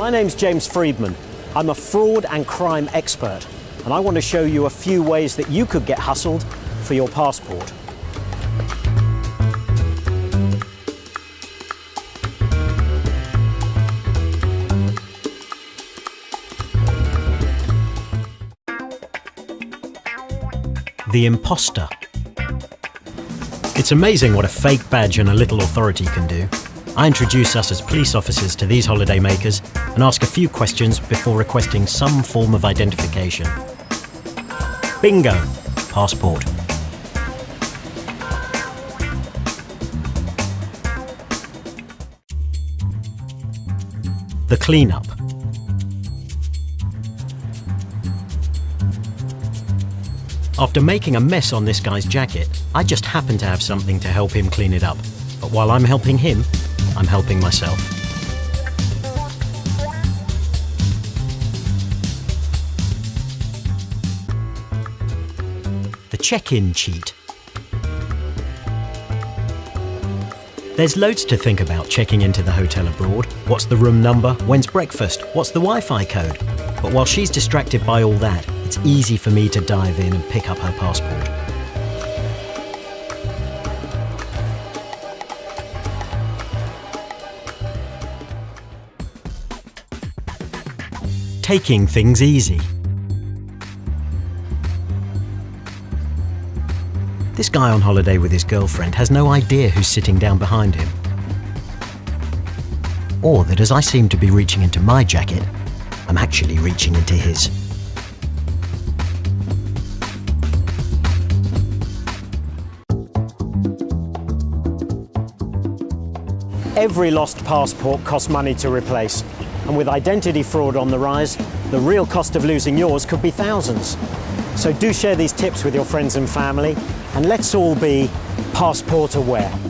My name's James Friedman. I'm a fraud and crime expert, and I want to show you a few ways that you could get hustled for your passport. The imposter. It's amazing what a fake badge and a little authority can do. I introduce us as police officers to these holidaymakers and ask a few questions before requesting some form of identification. Bingo! Passport. The cleanup. After making a mess on this guy's jacket, I just happen to have something to help him clean it up. But while I'm helping him, I'm helping myself. The check-in cheat. There's loads to think about checking into the hotel abroad. What's the room number? When's breakfast? What's the Wi-Fi code? But while she's distracted by all that, it's easy for me to dive in and pick up her passport. Taking things easy. This guy on holiday with his girlfriend has no idea who's sitting down behind him. Or that as I seem to be reaching into my jacket, I'm actually reaching into his. Every lost passport costs money to replace. And with identity fraud on the rise, the real cost of losing yours could be thousands. So do share these tips with your friends and family, and let's all be passport aware.